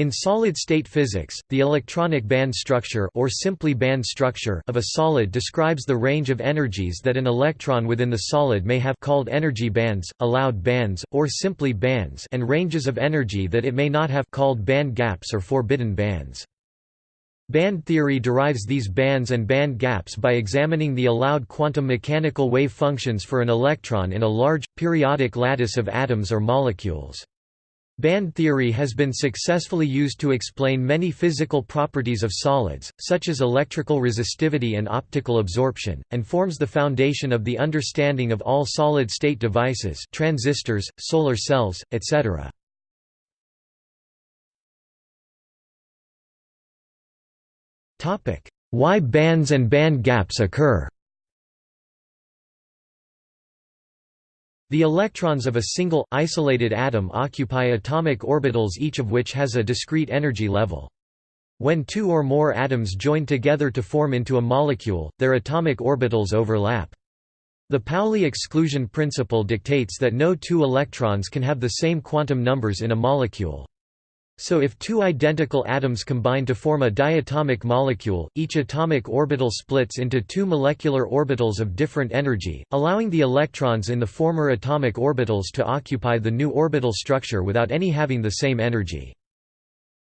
In solid-state physics, the electronic band structure or simply band structure of a solid describes the range of energies that an electron within the solid may have called energy bands, allowed bands, or simply bands and ranges of energy that it may not have called band gaps or forbidden bands. Band theory derives these bands and band gaps by examining the allowed quantum mechanical wave functions for an electron in a large, periodic lattice of atoms or molecules. Band theory has been successfully used to explain many physical properties of solids, such as electrical resistivity and optical absorption, and forms the foundation of the understanding of all solid-state devices transistors, solar cells, etc. Why bands and band gaps occur The electrons of a single, isolated atom occupy atomic orbitals each of which has a discrete energy level. When two or more atoms join together to form into a molecule, their atomic orbitals overlap. The Pauli exclusion principle dictates that no two electrons can have the same quantum numbers in a molecule. So if two identical atoms combine to form a diatomic molecule, each atomic orbital splits into two molecular orbitals of different energy, allowing the electrons in the former atomic orbitals to occupy the new orbital structure without any having the same energy.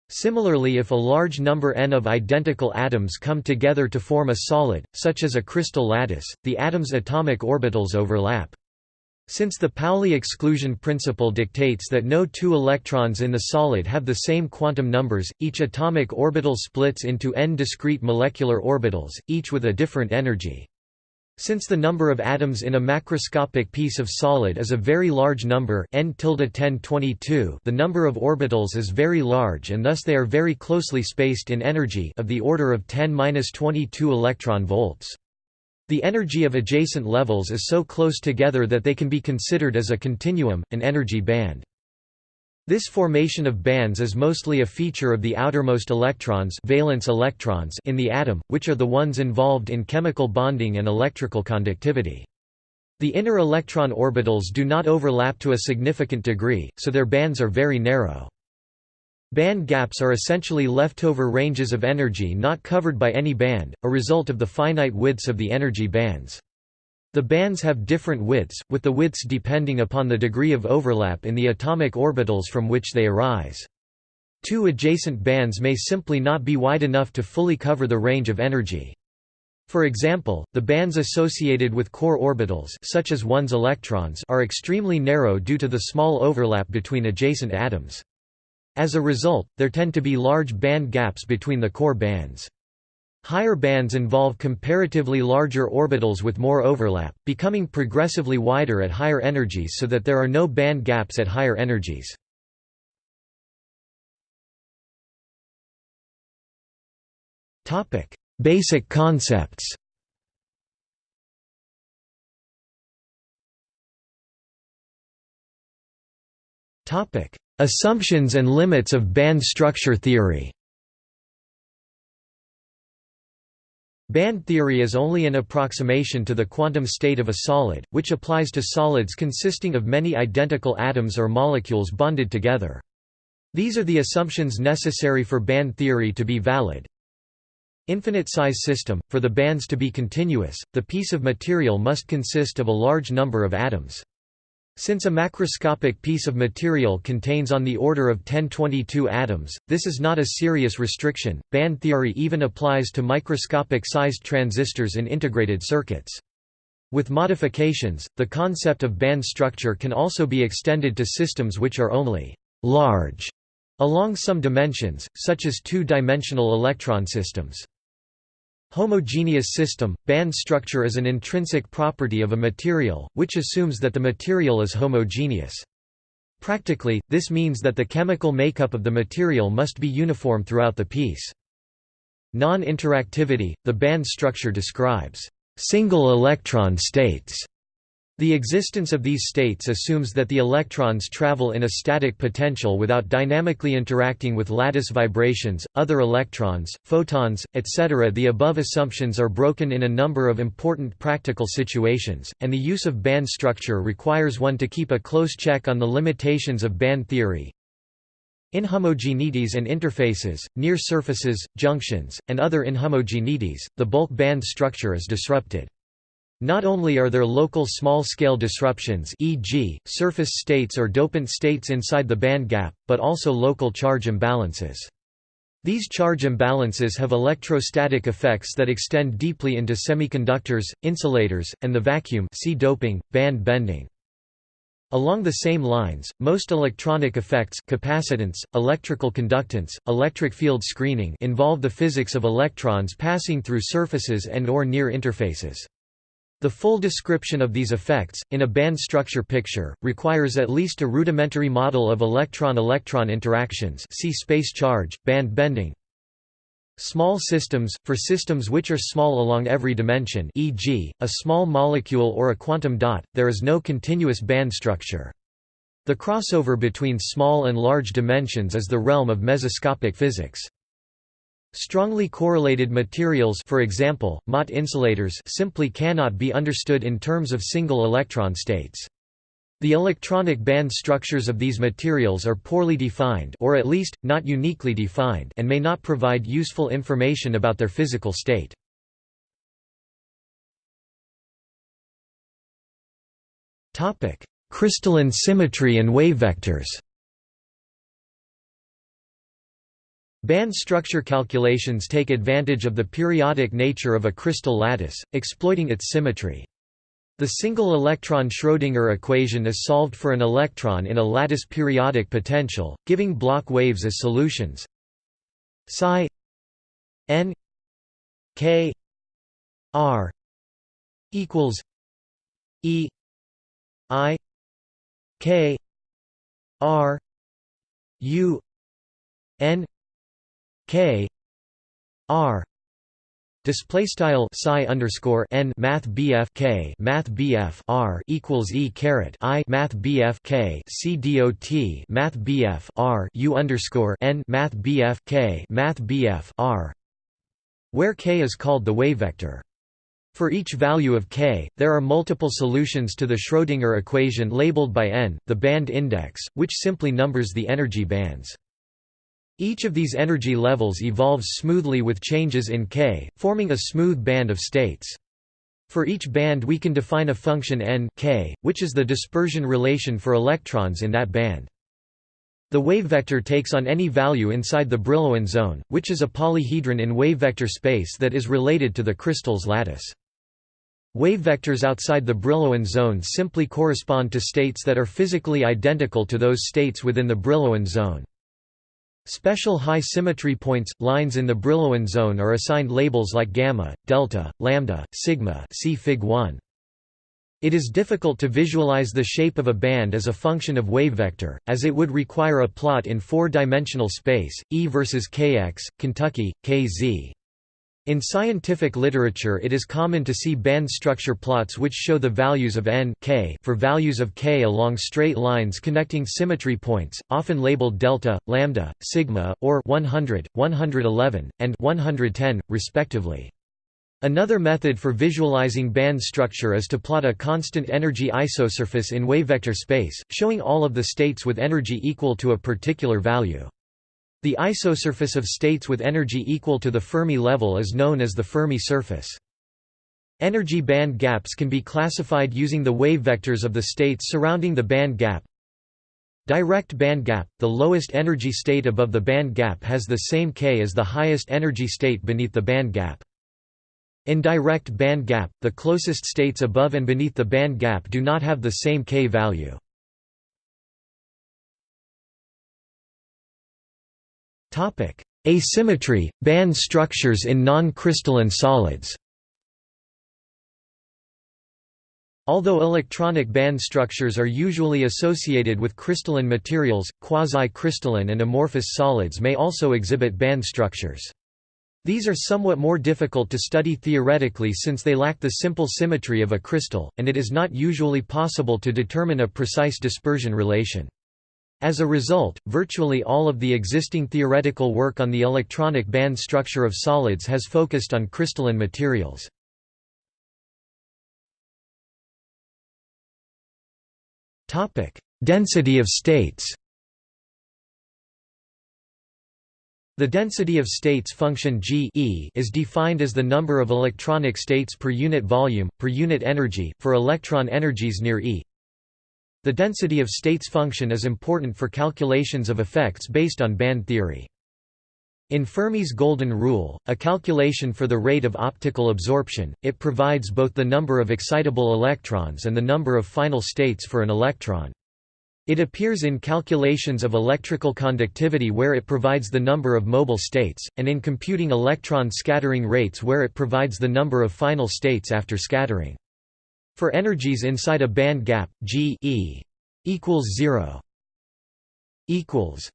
Similarly if a large number n of identical atoms come together to form a solid, such as a crystal lattice, the atom's atomic orbitals overlap. Since the Pauli exclusion principle dictates that no two electrons in the solid have the same quantum numbers, each atomic orbital splits into n discrete molecular orbitals, each with a different energy. Since the number of atoms in a macroscopic piece of solid is a very large number n 1022 the number of orbitals is very large and thus they are very closely spaced in energy of the order of 10-22 electron volts. The energy of adjacent levels is so close together that they can be considered as a continuum, an energy band. This formation of bands is mostly a feature of the outermost electrons, valence electrons in the atom, which are the ones involved in chemical bonding and electrical conductivity. The inner electron orbitals do not overlap to a significant degree, so their bands are very narrow. Band gaps are essentially leftover ranges of energy not covered by any band, a result of the finite widths of the energy bands. The bands have different widths, with the widths depending upon the degree of overlap in the atomic orbitals from which they arise. Two adjacent bands may simply not be wide enough to fully cover the range of energy. For example, the bands associated with core orbitals such as one's electrons are extremely narrow due to the small overlap between adjacent atoms. As a result, there tend to be large band gaps between the core bands. Higher bands involve comparatively larger orbitals with more overlap, becoming progressively wider at higher energies so that there are no band gaps at higher energies. Basic concepts Topic: Assumptions and limits of band structure theory Band theory is only an approximation to the quantum state of a solid, which applies to solids consisting of many identical atoms or molecules bonded together. These are the assumptions necessary for band theory to be valid. Infinite size system – For the bands to be continuous, the piece of material must consist of a large number of atoms. Since a macroscopic piece of material contains on the order of 1022 atoms, this is not a serious restriction. Band theory even applies to microscopic sized transistors in integrated circuits. With modifications, the concept of band structure can also be extended to systems which are only large along some dimensions, such as two-dimensional electron systems. Homogeneous system – Band structure is an intrinsic property of a material, which assumes that the material is homogeneous. Practically, this means that the chemical makeup of the material must be uniform throughout the piece. Non-interactivity – The band structure describes single electron states the existence of these states assumes that the electrons travel in a static potential without dynamically interacting with lattice vibrations, other electrons, photons, etc. The above assumptions are broken in a number of important practical situations, and the use of band structure requires one to keep a close check on the limitations of band theory. In inhomogeneities and interfaces, near surfaces, junctions, and other inhomogeneities, the bulk band structure is disrupted. Not only are there local small-scale disruptions e.g., surface states or dopant states inside the band gap, but also local charge imbalances. These charge imbalances have electrostatic effects that extend deeply into semiconductors, insulators, and the vacuum see doping, band bending. Along the same lines, most electronic effects capacitance, electrical conductance, electric field screening involve the physics of electrons passing through surfaces and or near interfaces. The full description of these effects, in a band structure picture, requires at least a rudimentary model of electron-electron interactions see space charge, band bending. Small systems, for systems which are small along every dimension e.g., a small molecule or a quantum dot, there is no continuous band structure. The crossover between small and large dimensions is the realm of mesoscopic physics. Strongly correlated materials for example, Mott insulators simply cannot be understood in terms of single electron states. The electronic band structures of these materials are poorly defined or at least, not uniquely defined and may not provide useful information about their physical state. Crystalline symmetry and wave vectors Band structure calculations take advantage of the periodic nature of a crystal lattice, exploiting its symmetry. The single electron Schrödinger equation is solved for an electron in a lattice periodic potential, giving Bloch waves as solutions. Psi n k r equals e i k r u n k r Display style psi underscore n math bf k math bf r equals e caret i math bf k c dot math bf r u underscore n math bf k math bf r, where k is called the wave vector. For each value of k, there are multiple solutions to the Schrödinger equation labeled by n, the band index, which simply numbers the energy bands. Each of these energy levels evolves smoothly with changes in k, forming a smooth band of states. For each band we can define a function n k, which is the dispersion relation for electrons in that band. The wave vector takes on any value inside the Brillouin zone, which is a polyhedron in wave vector space that is related to the crystal's lattice. Wave vectors outside the Brillouin zone simply correspond to states that are physically identical to those states within the Brillouin zone. Special high symmetry points, lines in the Brillouin zone are assigned labels like gamma, delta, lambda, sigma see Fig 1. It is difficult to visualize the shape of a band as a function of wave vector, as it would require a plot in four-dimensional space, E versus kx, Kentucky, kz. In scientific literature it is common to see band structure plots which show the values of n k for values of k along straight lines connecting symmetry points, often labeled delta, lambda, sigma, or 100, 111, and 110, respectively. Another method for visualizing band structure is to plot a constant energy isosurface in wavevector space, showing all of the states with energy equal to a particular value. The isosurface of states with energy equal to the Fermi level is known as the Fermi surface. Energy band gaps can be classified using the wave vectors of the states surrounding the band gap. Direct band gap – The lowest energy state above the band gap has the same k as the highest energy state beneath the band gap. Indirect band gap – The closest states above and beneath the band gap do not have the same k value. Asymmetry, band structures in non-crystalline solids Although electronic band structures are usually associated with crystalline materials, quasi-crystalline and amorphous solids may also exhibit band structures. These are somewhat more difficult to study theoretically since they lack the simple symmetry of a crystal, and it is not usually possible to determine a precise dispersion relation. As a result, virtually all of the existing theoretical work on the electronic band structure of solids has focused on crystalline materials. Density of states The density of states function G e is defined as the number of electronic states per unit volume, per unit energy, for electron energies near E. The density of states function is important for calculations of effects based on band theory. In Fermi's golden rule, a calculation for the rate of optical absorption, it provides both the number of excitable electrons and the number of final states for an electron. It appears in calculations of electrical conductivity where it provides the number of mobile states, and in computing electron scattering rates where it provides the number of final states after scattering. For energies inside a band gap, G e equals 0 equals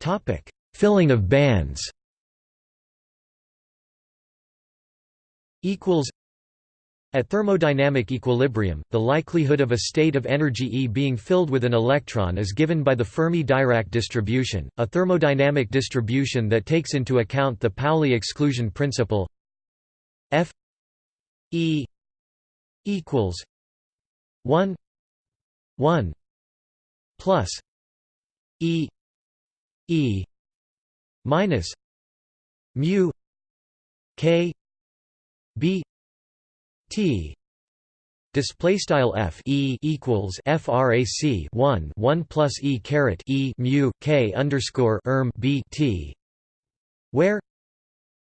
Topic: Filling of bands. Equals at thermodynamic equilibrium, the likelihood of a state of energy E being filled with an electron is given by the Fermi-Dirac distribution, a thermodynamic distribution that takes into account the Pauli exclusion principle F E equals 1 1 plus E E minus mu K B T. Display style f e equals frac 1 1 plus e caret e mu k underscore erm b t where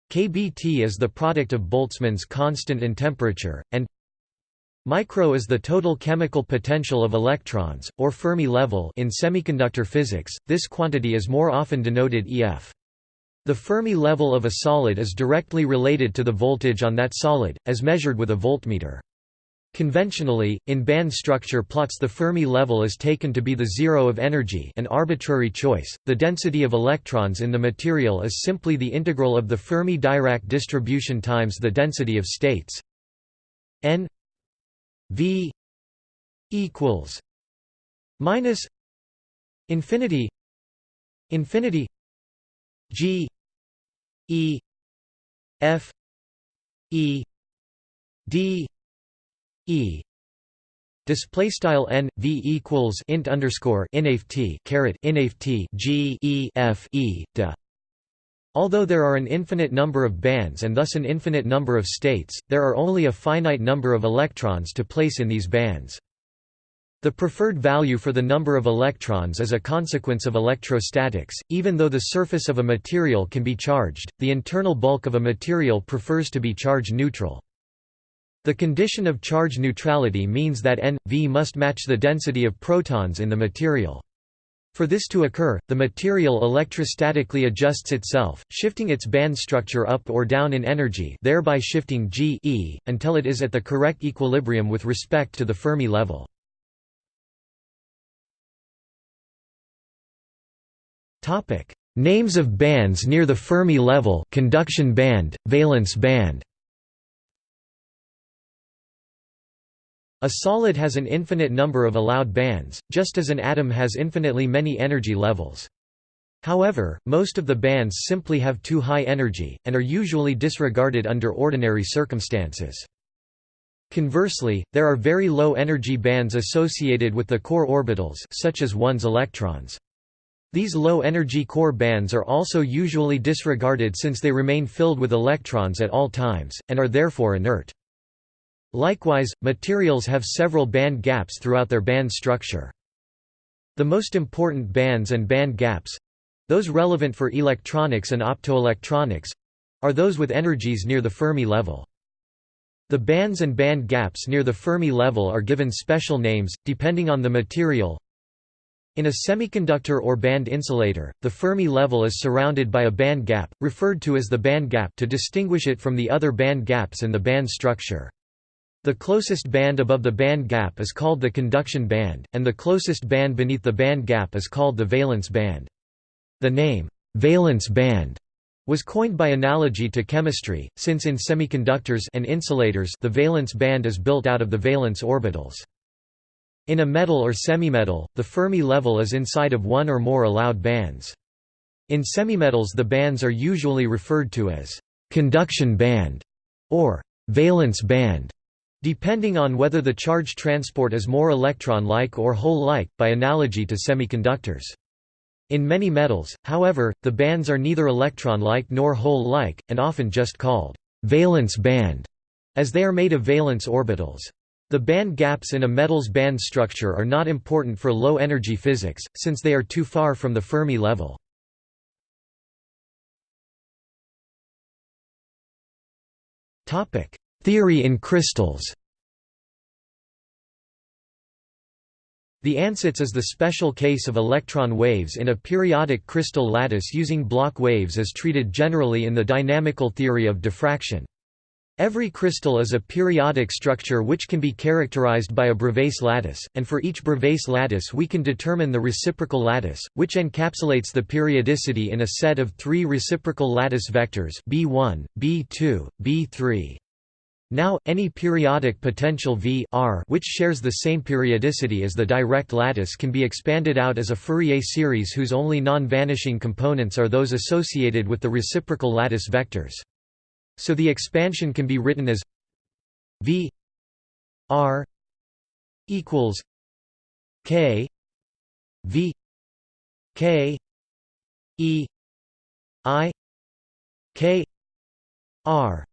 kbt is the product of Boltzmann's constant and temperature and micro is the total chemical potential of electrons or Fermi level in semiconductor physics this quantity is more often denoted ef the Fermi level of a solid is directly related to the voltage on that solid, as measured with a voltmeter. Conventionally, in band structure plots the Fermi level is taken to be the zero of energy an arbitrary choice. The density of electrons in the material is simply the integral of the Fermi-Dirac distribution times the density of states n v equals minus infinity infinity g E F E D E Display style n v equals int underscore inft caret inft g e f e de. Although there are an infinite number of bands and thus an infinite number of states, there are only a finite number of electrons to place in these bands. The preferred value for the number of electrons is a consequence of electrostatics. Even though the surface of a material can be charged, the internal bulk of a material prefers to be charge neutral. The condition of charge neutrality means that n, v must match the density of protons in the material. For this to occur, the material electrostatically adjusts itself, shifting its band structure up or down in energy thereby shifting g e, until it is at the correct equilibrium with respect to the Fermi level. Names of bands near the Fermi level: conduction band, valence band. A solid has an infinite number of allowed bands, just as an atom has infinitely many energy levels. However, most of the bands simply have too high energy, and are usually disregarded under ordinary circumstances. Conversely, there are very low energy bands associated with the core orbitals such as 1s electrons. These low-energy core bands are also usually disregarded since they remain filled with electrons at all times, and are therefore inert. Likewise, materials have several band gaps throughout their band structure. The most important bands and band gaps—those relevant for electronics and optoelectronics—are those with energies near the Fermi level. The bands and band gaps near the Fermi level are given special names, depending on the material, in a semiconductor or band insulator, the Fermi level is surrounded by a band gap, referred to as the band gap to distinguish it from the other band gaps in the band structure. The closest band above the band gap is called the conduction band, and the closest band beneath the band gap is called the valence band. The name, valence band, was coined by analogy to chemistry, since in semiconductors and insulators the valence band is built out of the valence orbitals. In a metal or semimetal, the Fermi level is inside of one or more allowed bands. In semimetals the bands are usually referred to as «conduction band» or «valence band», depending on whether the charge transport is more electron-like or hole-like, by analogy to semiconductors. In many metals, however, the bands are neither electron-like nor hole-like, and often just called valence band, as they are made of valence orbitals. The band gaps in a metal's band structure are not important for low-energy physics, since they are too far from the Fermi level. Theory in crystals The ansatz is the special case of electron waves in a periodic crystal lattice using Bloch waves as treated generally in the dynamical theory of diffraction. Every crystal is a periodic structure which can be characterized by a Bravais lattice, and for each Bravais lattice we can determine the reciprocal lattice, which encapsulates the periodicity in a set of three reciprocal lattice vectors B1, B2, B3. Now, any periodic potential V R which shares the same periodicity as the direct lattice can be expanded out as a Fourier series whose only non-vanishing components are those associated with the reciprocal lattice vectors. So the expansion can be written as V R equals K V K E I K R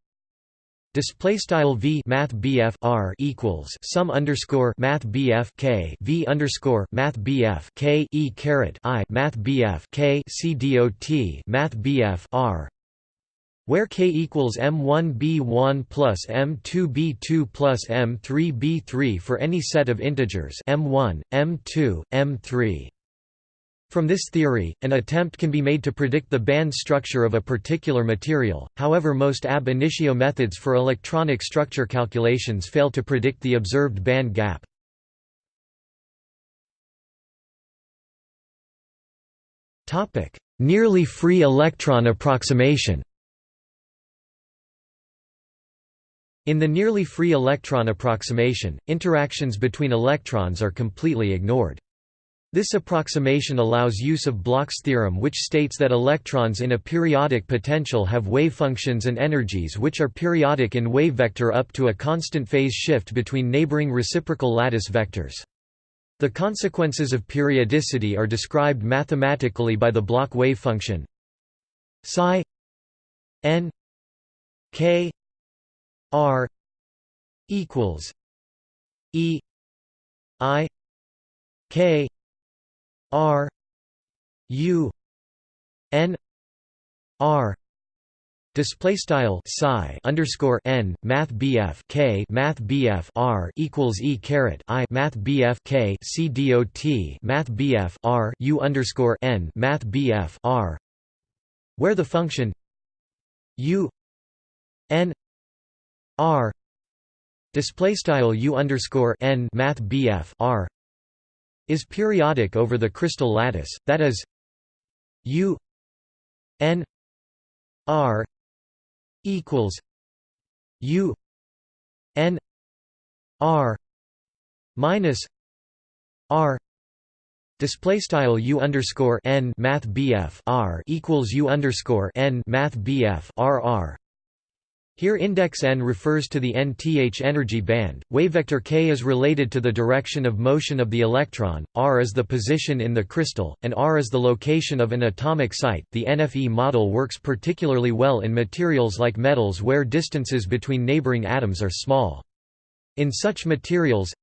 Display style v math bf r equals sum underscore math bf k v underscore math bf k e caret i math bf k c dot math bf r. Where k equals m1 b1 plus m2 b2 plus m3 b3 for any set of integers m1 m2 m3 from this theory, an attempt can be made to predict the band structure of a particular material, however most ab initio methods for electronic structure calculations fail to predict the observed band gap. Nearly free electron approximation In the nearly free electron approximation, interactions between electrons are completely ignored. This approximation allows use of Bloch's theorem which states that electrons in a periodic potential have wave functions and energies which are periodic in wave vector up to a constant phase shift between neighboring reciprocal lattice vectors. The consequences of periodicity are described mathematically by the Bloch wave function psi n k r equals e i k R U N R. Display style psi underscore n math bf k math bf r equals e caret i math bf k c dot math bf r u underscore n math bf r, where the function u n r. Display style u underscore n math bf r is periodic over the crystal lattice, that is U n r equals U n r minus r Display style u underscore n math bf r equals u underscore n math bf r r here index n refers to the nth energy band, wavevector k is related to the direction of motion of the electron, r is the position in the crystal, and r is the location of an atomic site. The NFE model works particularly well in materials like metals where distances between neighboring atoms are small. In such materials,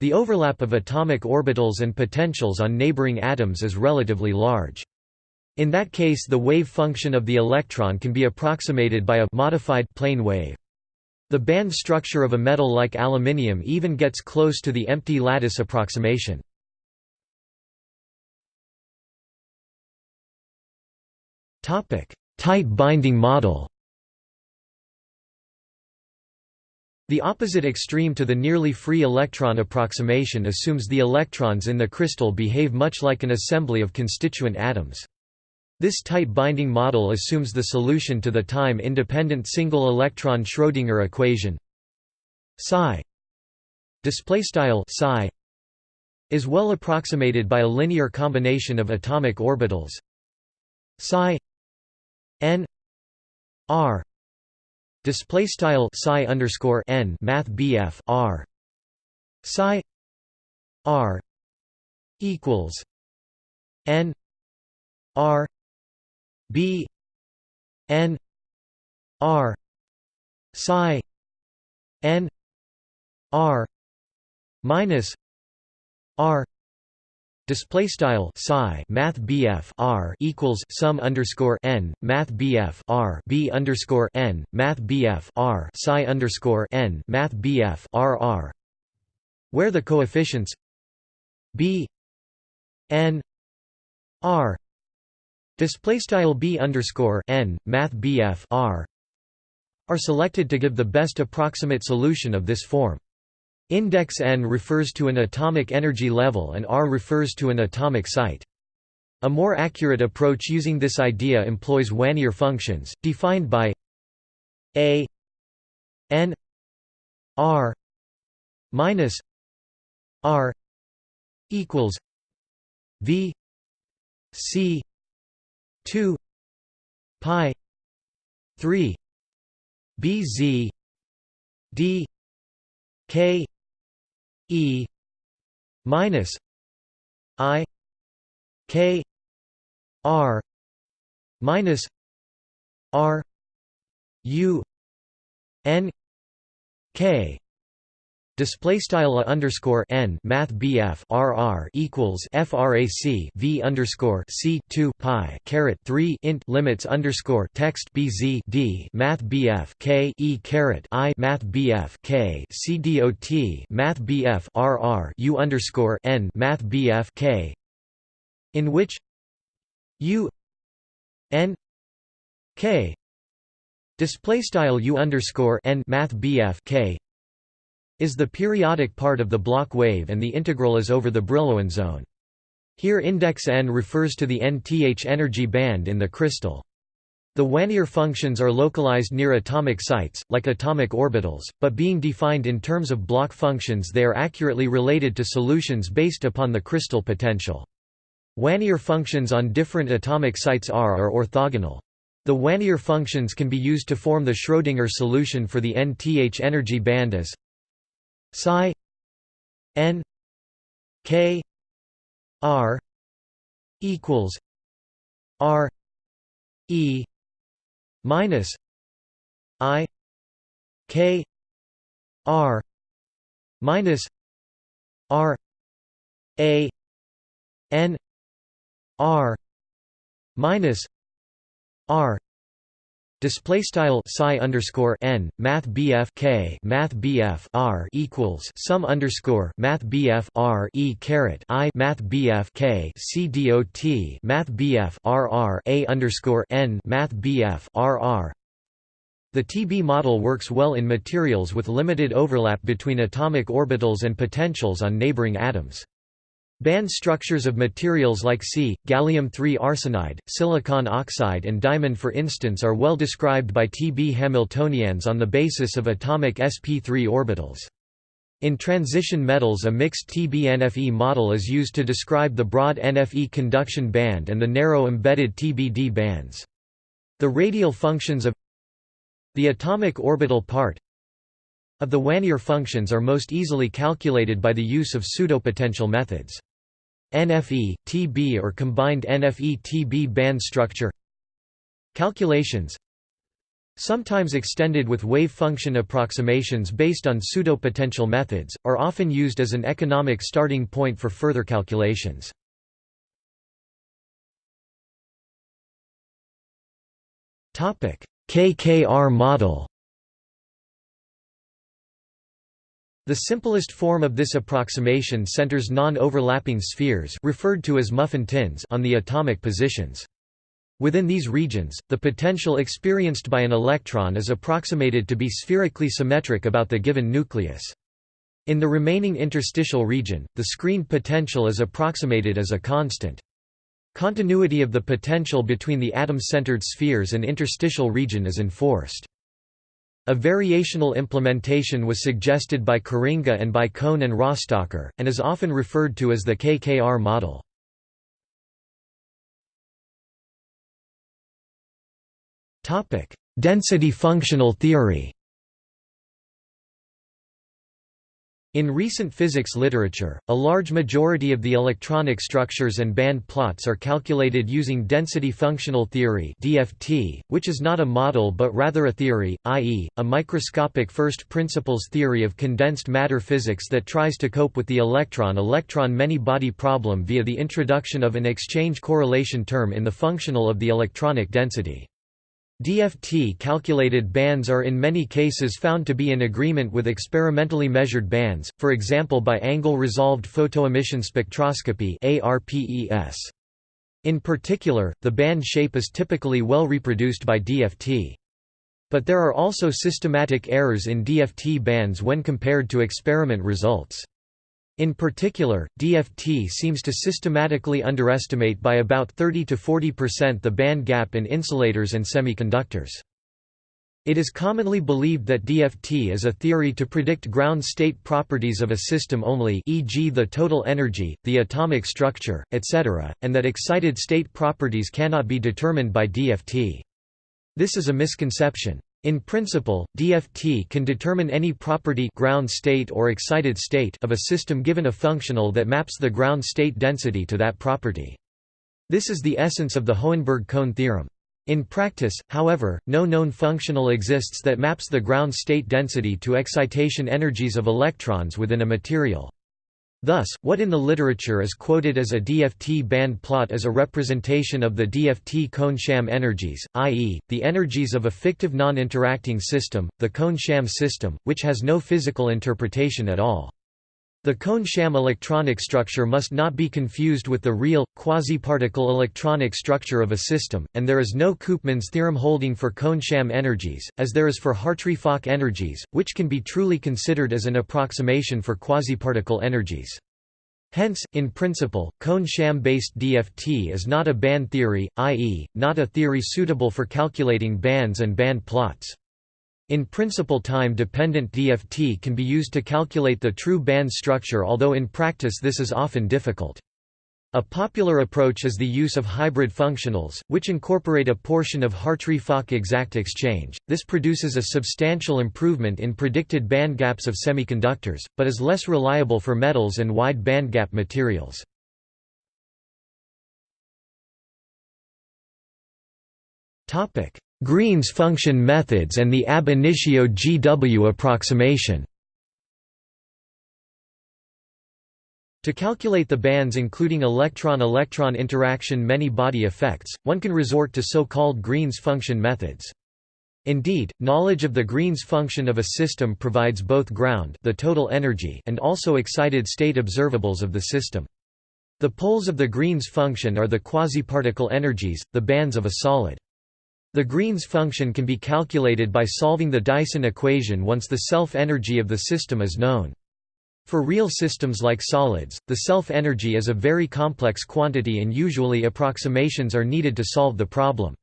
the overlap of atomic orbitals and potentials on neighboring atoms is relatively large. In that case the wave function of the electron can be approximated by a modified plane wave. The band structure of a metal like aluminium even gets close to the empty lattice approximation. Tight binding model The opposite extreme to the nearly free electron approximation assumes the electrons in the crystal behave much like an assembly of constituent atoms. This tight binding model assumes the solution to the time-independent single-electron Schrödinger equation. Psi psi is well approximated by a linear combination of atomic orbitals. Psi n r display style psi underscore n math bf r psi r equals n R B N R psi N R minus R Display style psi math BF R equals sum underscore n math BF R B underscore n math BF R psi underscore n math BF R R where the coefficients B n R display style B underscore n math BF R are selected to give the best approximate solution of this form. Index n refers to an atomic energy level and r refers to an atomic site. A more accurate approach using this idea employs Wannier functions, defined by a n r minus r equals v c 2 pi 3 bz d k E minus I K R minus R U N K Display style a underscore n math BF RR equals FRAC V underscore C two pi caret three int limits underscore text BZ D math BF K E caret I math BF K C dot math BF RR U underscore n math BF K in which U N K display style U underscore n math BF K is the periodic part of the Bloch wave and the integral is over the Brillouin zone. Here index n refers to the nth energy band in the crystal. The Wannier functions are localized near atomic sites, like atomic orbitals, but being defined in terms of Bloch functions they are accurately related to solutions based upon the crystal potential. Wannier functions on different atomic sites R are orthogonal. The Wannier functions can be used to form the Schrödinger solution for the nth energy band as psi n k r equals r e minus i k r minus r a n r minus r Display style psi underscore n math bf k math bf r equals sum underscore math bf r e caret i math bf k c dot math bf r r a underscore n math bf r r. The TB model works well in materials with limited overlap between atomic orbitals and potentials on neighboring atoms. Band structures of materials like C, gallium-3 arsenide, silicon oxide and diamond for instance are well described by T. B. Hamiltonians on the basis of atomic sp3 orbitals. In transition metals a mixed TB-NFE model is used to describe the broad NFE conduction band and the narrow embedded TBD bands. The radial functions of the atomic orbital part of the Wannier functions are most easily calculated by the use of pseudopotential methods. NFE, TB or combined NFE-TB band structure. Calculations. Sometimes extended with wave function approximations based on pseudopotential methods, are often used as an economic starting point for further calculations. KKR model The simplest form of this approximation centers non-overlapping spheres referred to as muffin tins on the atomic positions. Within these regions, the potential experienced by an electron is approximated to be spherically symmetric about the given nucleus. In the remaining interstitial region, the screened potential is approximated as a constant. Continuity of the potential between the atom-centered spheres and interstitial region is enforced. A variational implementation was suggested by Korringa and by Kohn and Rostoker, and is often referred to as the KKR model. Density functional theory In recent physics literature, a large majority of the electronic structures and band plots are calculated using density functional theory (DFT), which is not a model but rather a theory, i.e., a microscopic first principles theory of condensed matter physics that tries to cope with the electron-electron many-body problem via the introduction of an exchange correlation term in the functional of the electronic density. DFT calculated bands are in many cases found to be in agreement with experimentally measured bands, for example by angle-resolved photoemission spectroscopy In particular, the band shape is typically well reproduced by DFT. But there are also systematic errors in DFT bands when compared to experiment results. In particular, DFT seems to systematically underestimate by about 30 to 40% the band gap in insulators and semiconductors. It is commonly believed that DFT is a theory to predict ground state properties of a system only e.g. the total energy, the atomic structure, etc., and that excited state properties cannot be determined by DFT. This is a misconception. In principle, DFT can determine any property ground state or excited state of a system given a functional that maps the ground state density to that property. This is the essence of the Hohenberg-Kohn theorem. In practice, however, no known functional exists that maps the ground state density to excitation energies of electrons within a material. Thus, what in the literature is quoted as a DFT band plot is a representation of the DFT Kohn-Sham energies, i.e., the energies of a fictive non-interacting system, the Kohn-Sham system, which has no physical interpretation at all. The Kohn-Sham electronic structure must not be confused with the real, quasi-particle electronic structure of a system, and there is no Koopman's theorem holding for Kohn-Sham energies, as there is for Hartree-Fock energies, which can be truly considered as an approximation for quasi-particle energies. Hence, in principle, Kohn-Sham-based DFT is not a band theory, i.e., not a theory suitable for calculating bands and band plots. In principle time-dependent DFT can be used to calculate the true band structure although in practice this is often difficult. A popular approach is the use of hybrid functionals, which incorporate a portion of Hartree-Fock exact exchange. This produces a substantial improvement in predicted bandgaps of semiconductors, but is less reliable for metals and wide bandgap materials. Green's function methods and the ab initio GW approximation To calculate the bands including electron-electron interaction many-body effects, one can resort to so-called Green's function methods. Indeed, knowledge of the Green's function of a system provides both ground the total energy and also excited state observables of the system. The poles of the Green's function are the quasi-particle energies, the bands of a solid. The Green's function can be calculated by solving the Dyson equation once the self-energy of the system is known. For real systems like solids, the self-energy is a very complex quantity and usually approximations are needed to solve the problem.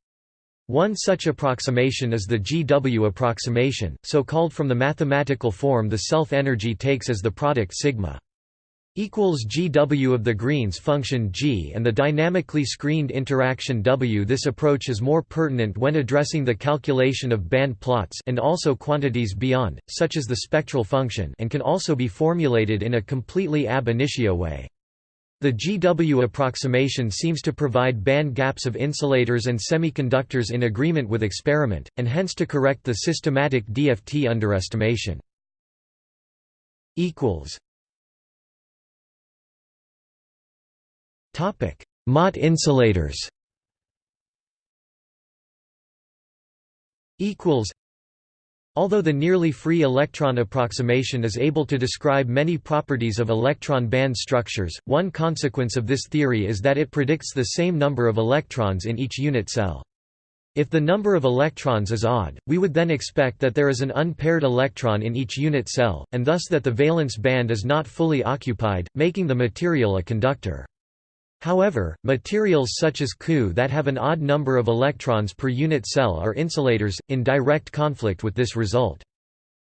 One such approximation is the GW approximation, so called from the mathematical form the self-energy takes as the product sigma equals GW of the Green's function G and the dynamically screened interaction W. This approach is more pertinent when addressing the calculation of band plots and also quantities beyond, such as the spectral function and can also be formulated in a completely ab initio way. The GW approximation seems to provide band gaps of insulators and semiconductors in agreement with experiment, and hence to correct the systematic DFT underestimation. Topic: Mott insulators. Equals. Although the nearly free electron approximation is able to describe many properties of electron band structures, one consequence of this theory is that it predicts the same number of electrons in each unit cell. If the number of electrons is odd, we would then expect that there is an unpaired electron in each unit cell, and thus that the valence band is not fully occupied, making the material a conductor. However, materials such as Cu that have an odd number of electrons per unit cell are insulators, in direct conflict with this result.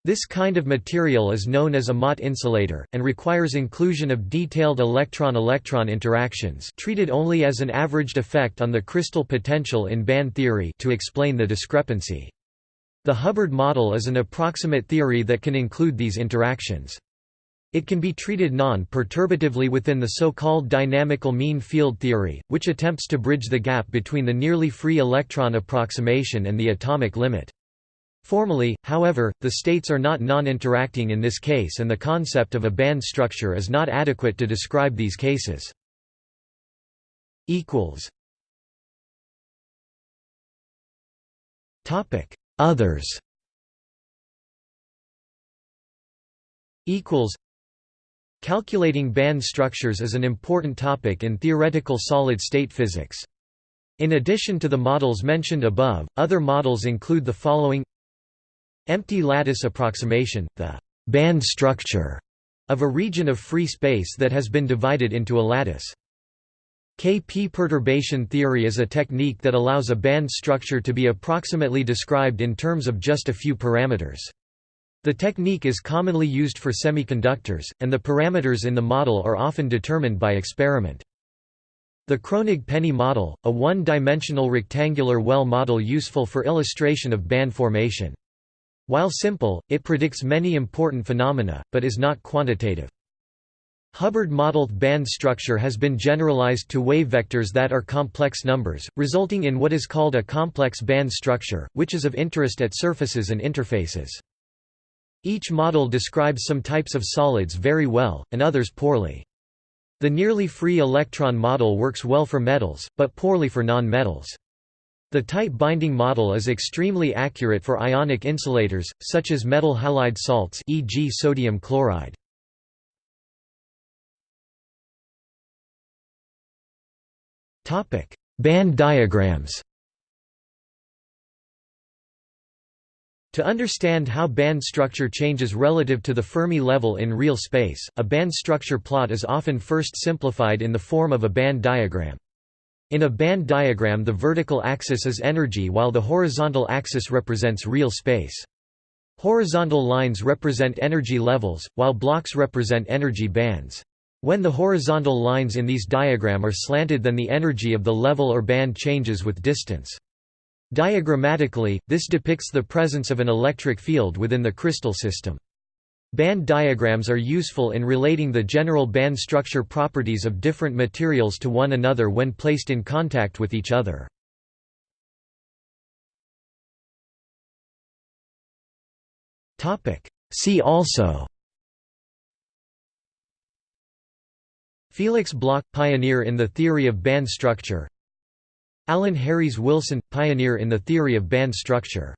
This kind of material is known as a Mott insulator, and requires inclusion of detailed electron-electron interactions treated only as an averaged effect on the crystal potential in band theory to explain the discrepancy. The Hubbard model is an approximate theory that can include these interactions. It can be treated non-perturbatively within the so-called dynamical mean field theory, which attempts to bridge the gap between the nearly free electron approximation and the atomic limit. Formally, however, the states are not non-interacting in this case and the concept of a band structure is not adequate to describe these cases. Others Calculating band structures is an important topic in theoretical solid-state physics. In addition to the models mentioned above, other models include the following Empty lattice approximation, the band structure of a region of free space that has been divided into a lattice. KP perturbation theory is a technique that allows a band structure to be approximately described in terms of just a few parameters. The technique is commonly used for semiconductors, and the parameters in the model are often determined by experiment. The Kronig-Penney model, a one-dimensional rectangular well model useful for illustration of band formation. While simple, it predicts many important phenomena, but is not quantitative. Hubbard-modeled band structure has been generalized to wave vectors that are complex numbers, resulting in what is called a complex band structure, which is of interest at surfaces and interfaces. Each model describes some types of solids very well, and others poorly. The nearly free electron model works well for metals, but poorly for non-metals. The tight binding model is extremely accurate for ionic insulators, such as metal halide salts e.g. sodium chloride. Band diagrams To understand how band structure changes relative to the Fermi level in real space, a band structure plot is often first simplified in the form of a band diagram. In a band diagram the vertical axis is energy while the horizontal axis represents real space. Horizontal lines represent energy levels, while blocks represent energy bands. When the horizontal lines in these diagram are slanted then the energy of the level or band changes with distance. Diagrammatically, this depicts the presence of an electric field within the crystal system. Band diagrams are useful in relating the general band structure properties of different materials to one another when placed in contact with each other. See also Felix Bloch – pioneer in the theory of band structure Alan Herries Wilson – pioneer in the theory of band structure